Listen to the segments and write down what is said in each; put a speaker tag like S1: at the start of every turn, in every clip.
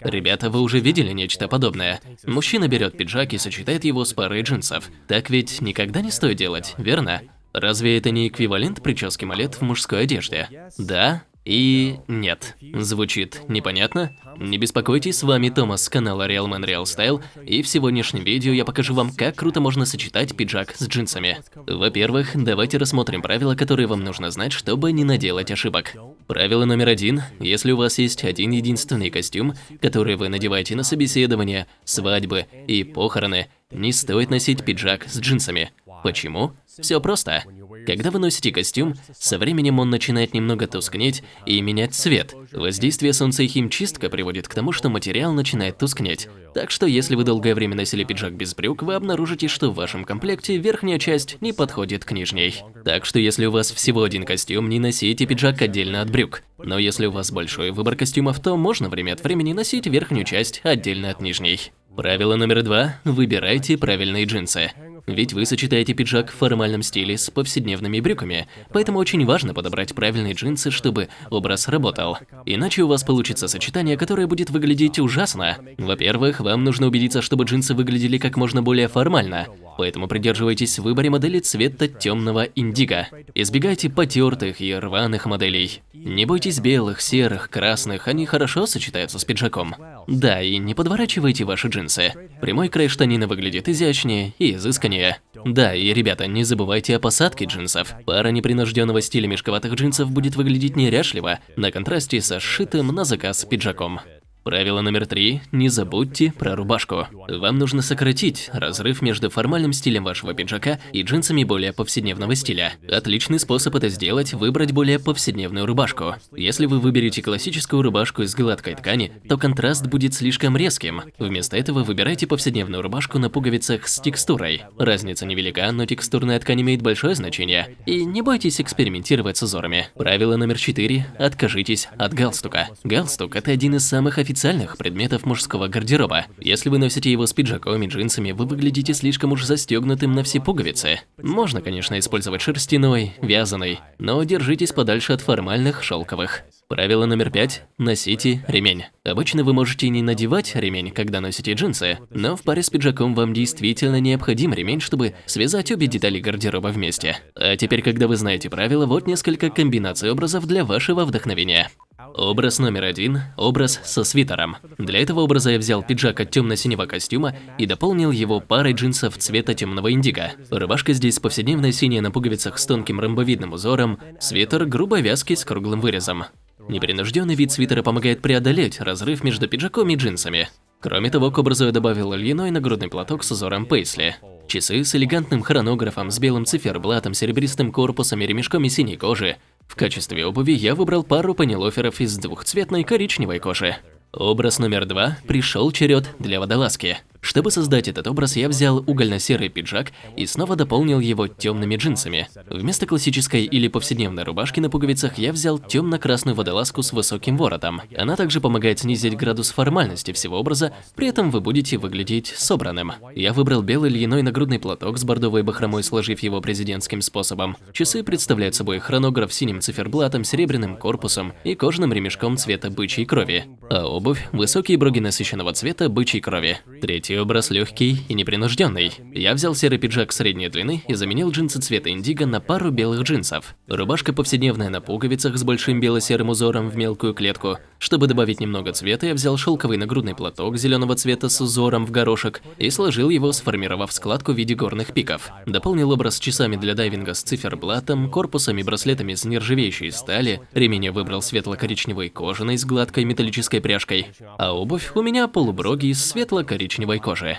S1: Ребята, вы уже видели нечто подобное? Мужчина берет пиджак и сочетает его с парой джинсов. Так ведь никогда не стоит делать, верно? Разве это не эквивалент прически малет в мужской одежде? Да и нет. Звучит непонятно? Не беспокойтесь, с вами Томас с канала Real Man Real Style, и в сегодняшнем видео я покажу вам, как круто можно сочетать пиджак с джинсами. Во-первых, давайте рассмотрим правила, которые вам нужно знать, чтобы не наделать ошибок. Правило номер один. Если у вас есть один единственный костюм, который вы надеваете на собеседование, свадьбы и похороны, не стоит носить пиджак с джинсами. Почему? Все просто. Когда вы носите костюм, со временем он начинает немного тускнеть и менять цвет. Воздействие солнца и химчистка приводит к тому, что материал начинает тускнеть. Так что если вы долгое время носили пиджак без брюк, вы обнаружите, что в вашем комплекте верхняя часть не подходит к нижней. Так что если у вас всего один костюм, не носите пиджак отдельно от брюк. Но если у вас большой выбор костюмов, то можно время от времени носить верхнюю часть отдельно от нижней. Правило номер два – выбирайте правильные джинсы. Ведь вы сочетаете пиджак в формальном стиле с повседневными брюками, поэтому очень важно подобрать правильные джинсы, чтобы образ работал. Иначе у вас получится сочетание, которое будет выглядеть ужасно. Во-первых, вам нужно убедиться, чтобы джинсы выглядели как можно более формально, поэтому придерживайтесь в выборе модели цвета темного индиго. Избегайте потертых и рваных моделей. Не бойтесь белых, серых, красных, они хорошо сочетаются с пиджаком. Да, и не подворачивайте ваши джинсы. Прямой край штанины выглядит изящнее и изысканнее. Да, и ребята, не забывайте о посадке джинсов. Пара непринужденного стиля мешковатых джинсов будет выглядеть неряшливо, на контрасте со сшитым на заказ пиджаком. Правило номер три – не забудьте про рубашку. Вам нужно сократить разрыв между формальным стилем вашего пиджака и джинсами более повседневного стиля. Отличный способ это сделать – выбрать более повседневную рубашку. Если вы выберете классическую рубашку из гладкой ткани, то контраст будет слишком резким. Вместо этого выбирайте повседневную рубашку на пуговицах с текстурой. Разница невелика, но текстурная ткань имеет большое значение. И не бойтесь экспериментировать с узорами. Правило номер четыре – откажитесь от галстука. Галстук – это один из самых официальных официальных предметов мужского гардероба. Если вы носите его с пиджаком и джинсами, вы выглядите слишком уж застегнутым на все пуговицы. Можно, конечно, использовать шерстяной, вязаный, но держитесь подальше от формальных шелковых. Правило номер пять – носите ремень. Обычно вы можете не надевать ремень, когда носите джинсы, но в паре с пиджаком вам действительно необходим ремень, чтобы связать обе детали гардероба вместе. А теперь, когда вы знаете правила, вот несколько комбинаций образов для вашего вдохновения. Образ номер один – образ со свитером. Для этого образа я взял пиджак от темно-синего костюма и дополнил его парой джинсов цвета темного индиго. Рубашка здесь повседневная синяя на пуговицах с тонким ромбовидным узором, свитер грубой вязки с круглым вырезом. Непринужденный вид свитера помогает преодолеть разрыв между пиджаком и джинсами. Кроме того, к образу я добавил льняной нагрудный платок с узором пейсли. Часы с элегантным хронографом, с белым циферблатом, серебристым корпусом и ремешком из синей кожи, в качестве обуви я выбрал пару панелоферов из двухцветной коричневой кожи. Образ номер два пришел черед для водолазки. Чтобы создать этот образ, я взял угольно-серый пиджак и снова дополнил его темными джинсами. Вместо классической или повседневной рубашки на пуговицах я взял темно-красную водолазку с высоким воротом. Она также помогает снизить градус формальности всего образа, при этом вы будете выглядеть собранным. Я выбрал белый льняной нагрудный платок с бордовой бахромой, сложив его президентским способом. Часы представляют собой хронограф с синим циферблатом, серебряным корпусом и кожаным ремешком цвета бычьей крови. А обувь – высокие броги насыщенного цвета бычьей крови. Третий образ легкий и непринужденный. Я взял серый пиджак средней длины и заменил джинсы цвета индиго на пару белых джинсов. Рубашка повседневная на пуговицах с большим бело-серым узором в мелкую клетку. Чтобы добавить немного цвета, я взял шелковый нагрудный платок зеленого цвета с узором в горошек и сложил его, сформировав складку в виде горных пиков. Дополнил образ часами для дайвинга с циферблатом, корпусом и браслетами из нержавеющей стали, ремень я выбрал светло-коричневой кожаной с гладкой металлической пряжкой, а обувь у меня полуброги из светло-коричневой кожи.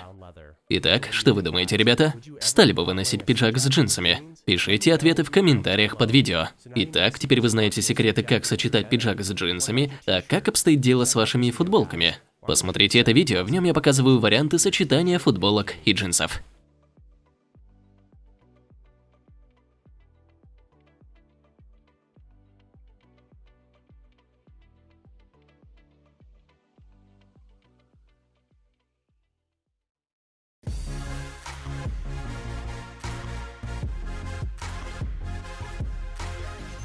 S1: Итак, что вы думаете, ребята? Стали бы вы носить пиджак с джинсами? Пишите ответы в комментариях под видео. Итак, теперь вы знаете секреты, как сочетать пиджак с джинсами, а как обстоит дело с вашими футболками. Посмотрите это видео, в нем я показываю варианты сочетания футболок и джинсов.